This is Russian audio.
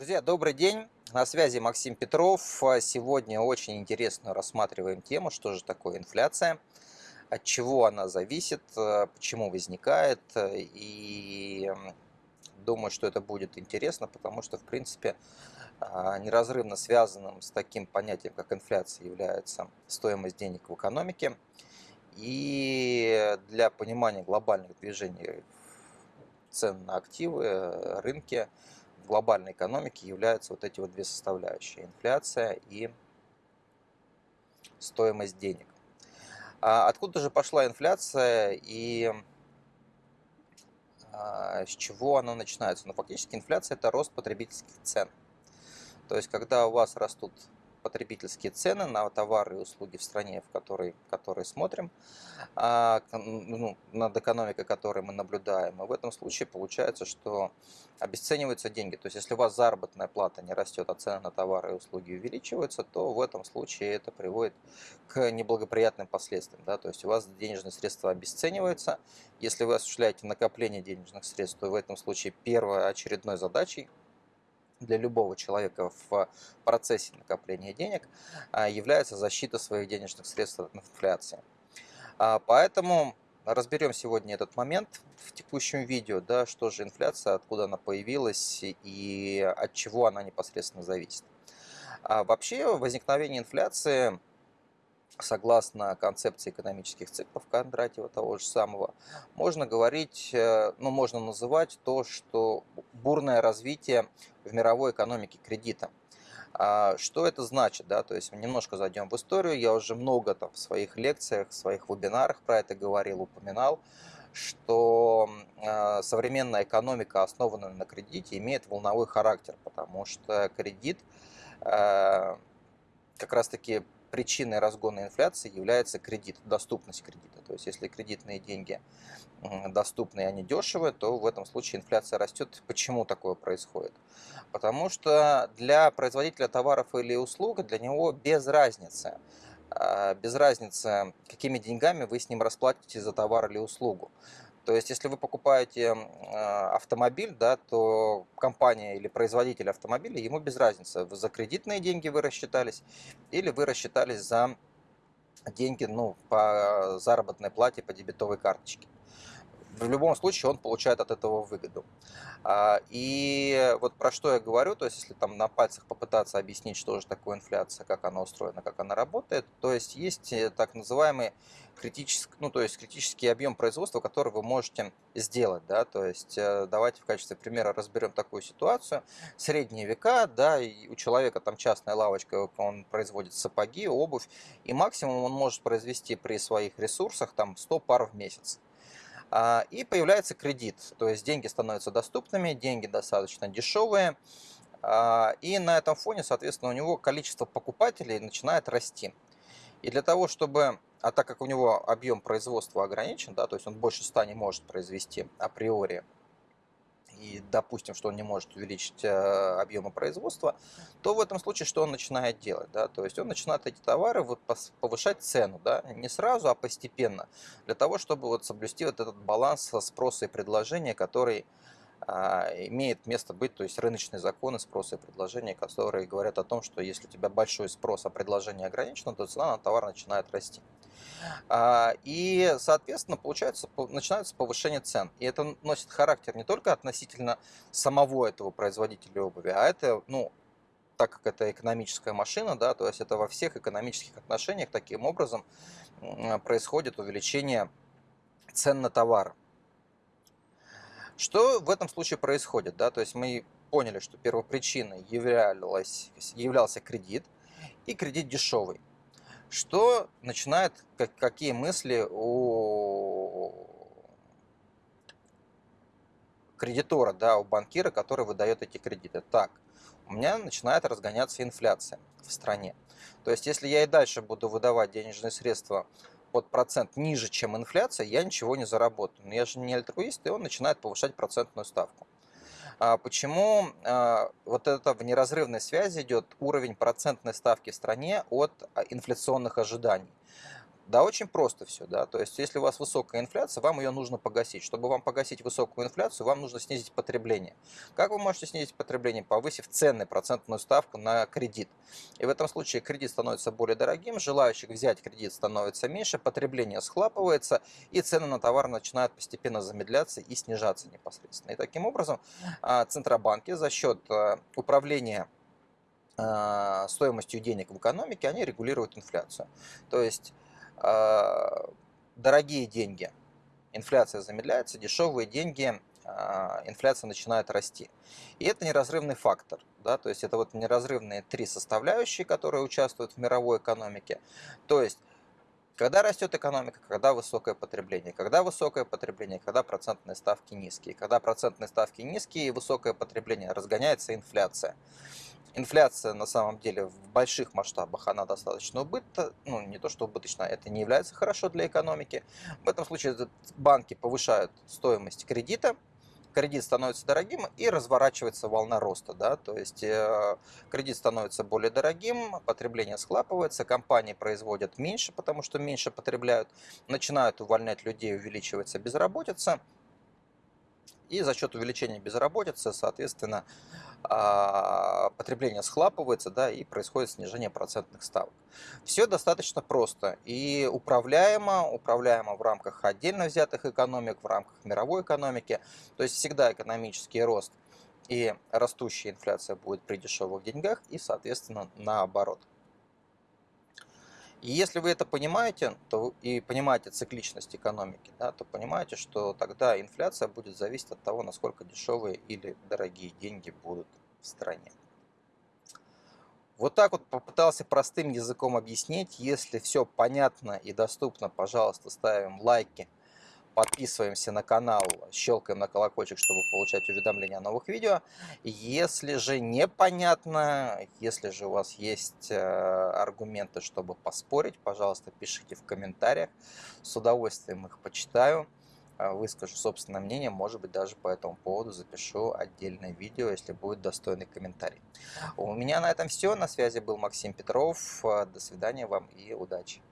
Друзья, добрый день. На связи Максим Петров. Сегодня очень интересно рассматриваем тему, что же такое инфляция, от чего она зависит, почему возникает. И думаю, что это будет интересно, потому что, в принципе, а, неразрывно связанным с таким понятием, как инфляция, является стоимость денег в экономике. И для понимания глобальных движений цен на активы, рынки, в глобальной экономике являются вот эти вот две составляющие – инфляция и стоимость денег. А откуда же пошла инфляция и а, с чего она начинается? Ну, фактически инфляция – это рост потребительских цен. То есть, когда у вас растут потребительские цены на товары и услуги в стране, в которой, в которой смотрим, а, ну, над экономикой, которой мы наблюдаем. И в этом случае получается, что обесцениваются деньги. То есть, если у вас заработная плата не растет, а цены на товары и услуги увеличиваются, то в этом случае это приводит к неблагоприятным последствиям. Да? То есть, у вас денежные средства обесцениваются. Если вы осуществляете накопление денежных средств, то в этом случае первой очередной задачей для любого человека в процессе накопления денег а, является защита своих денежных средств от инфляции. А, поэтому разберем сегодня этот момент в текущем видео, да, что же инфляция, откуда она появилась и от чего она непосредственно зависит. А вообще возникновение инфляции согласно концепции экономических циклов Кондратьева того же самого, можно говорить, э, ну, можно называть то, что бурное развитие в мировой экономике кредита. А что это значит? Да? То есть немножко зайдем в историю. Я уже много там в своих лекциях, в своих вебинарах про это говорил, упоминал, что э, современная экономика, основанная на кредите, имеет волновой характер, потому что кредит э, как раз-таки причиной разгона инфляции является кредит, доступность кредита. То есть если кредитные деньги доступны и они дешевые, то в этом случае инфляция растет. Почему такое происходит? Потому что для производителя товаров или услуг, для него без разницы, а, без разницы, какими деньгами вы с ним расплатите за товар или услугу. То есть, если вы покупаете а, автомобиль, да, то компания или производитель автомобиля, ему без разницы, за кредитные деньги вы рассчитались или вы рассчитались за деньги ну, по заработной плате по дебетовой карточке в любом случае он получает от этого выгоду. А, и вот про что я говорю, то есть если там на пальцах попытаться объяснить, что же такое инфляция, как она устроена, как она работает, то есть есть э, так называемый критический, ну, то есть критический объем производства, который вы можете сделать, да, то есть э, давайте в качестве примера разберем такую ситуацию. Средние века, да, и у человека там частная лавочка, он производит сапоги, обувь, и максимум он может произвести при своих ресурсах там 100 пар в месяц. А, и появляется кредит, то есть деньги становятся доступными, деньги достаточно дешевые. А, и на этом фоне, соответственно, у него количество покупателей начинает расти. И для того, чтобы, а так как у него объем производства ограничен, да, то есть он больше 100 не может произвести априори, и допустим, что он не может увеличить э, объемы производства, то в этом случае что он начинает делать? Да? То есть он начинает эти товары повышать цену, да? не сразу, а постепенно, для того, чтобы вот соблюсти вот этот баланс спроса и предложения, который имеет место быть, то есть рыночные законы спроса и предложения, которые говорят о том, что если у тебя большой спрос, а предложение ограничено, то цена на товар начинает расти. А, и, соответственно, получается, начинается повышение цен. И это носит характер не только относительно самого этого производителя обуви, а это, ну, так как это экономическая машина, да, то есть это во всех экономических отношениях таким образом происходит увеличение цен на товар. Что в этом случае происходит? Да? То есть мы поняли, что первопричиной являлась, являлся кредит, и кредит дешевый. Что начинает, как, какие мысли у кредитора, да, у банкира, который выдает эти кредиты? Так, у меня начинает разгоняться инфляция в стране. То есть, если я и дальше буду выдавать денежные средства под процент ниже, чем инфляция, я ничего не заработаю. Но я же не альтруист, и он начинает повышать процентную ставку. А почему а, вот это в неразрывной связи идет уровень процентной ставки в стране от а, инфляционных ожиданий? Да, очень просто все, да. То есть, если у вас высокая инфляция, вам ее нужно погасить. Чтобы вам погасить высокую инфляцию, вам нужно снизить потребление. Как вы можете снизить потребление? Повысив цены, процентную ставку на кредит. И в этом случае кредит становится более дорогим, желающих взять кредит становится меньше, потребление схлапывается, и цены на товар начинают постепенно замедляться и снижаться непосредственно. И таким образом а, Центробанки за счет а, управления а, стоимостью денег в экономике, они регулируют инфляцию. То есть дорогие деньги, инфляция замедляется, дешевые деньги, а, инфляция начинает расти. И это неразрывный фактор. Да, то есть это вот неразрывные три составляющие, которые участвуют в мировой экономике. То есть когда растет экономика, когда высокое потребление. Когда высокое потребление, когда процентные ставки низкие. Когда процентные ставки низкие и высокое потребление, разгоняется инфляция. Инфляция на самом деле в больших масштабах она достаточно убыточна, ну не то что убыточна, это не является хорошо для экономики. В этом случае банки повышают стоимость кредита, кредит становится дорогим и разворачивается волна роста. Да? То есть э, кредит становится более дорогим, потребление схлапывается, компании производят меньше, потому что меньше потребляют, начинают увольнять людей, увеличивается безработица. И за счет увеличения безработицы, соответственно, потребление схлапывается, да, и происходит снижение процентных ставок. Все достаточно просто и управляемо, управляемо в рамках отдельно взятых экономик, в рамках мировой экономики. То есть всегда экономический рост и растущая инфляция будет при дешевых деньгах и, соответственно, наоборот. И если вы это понимаете, то и понимаете цикличность экономики, да, то понимаете, что тогда инфляция будет зависеть от того, насколько дешевые или дорогие деньги будут в стране. Вот так вот попытался простым языком объяснить. Если все понятно и доступно, пожалуйста, ставим лайки подписываемся на канал, щелкаем на колокольчик, чтобы получать уведомления о новых видео. Если же непонятно, если же у вас есть э, аргументы, чтобы поспорить, пожалуйста, пишите в комментариях. С удовольствием их почитаю, э, выскажу собственное мнение, может быть, даже по этому поводу запишу отдельное видео, если будет достойный комментарий. У меня на этом все. На связи был Максим Петров. До свидания вам и удачи.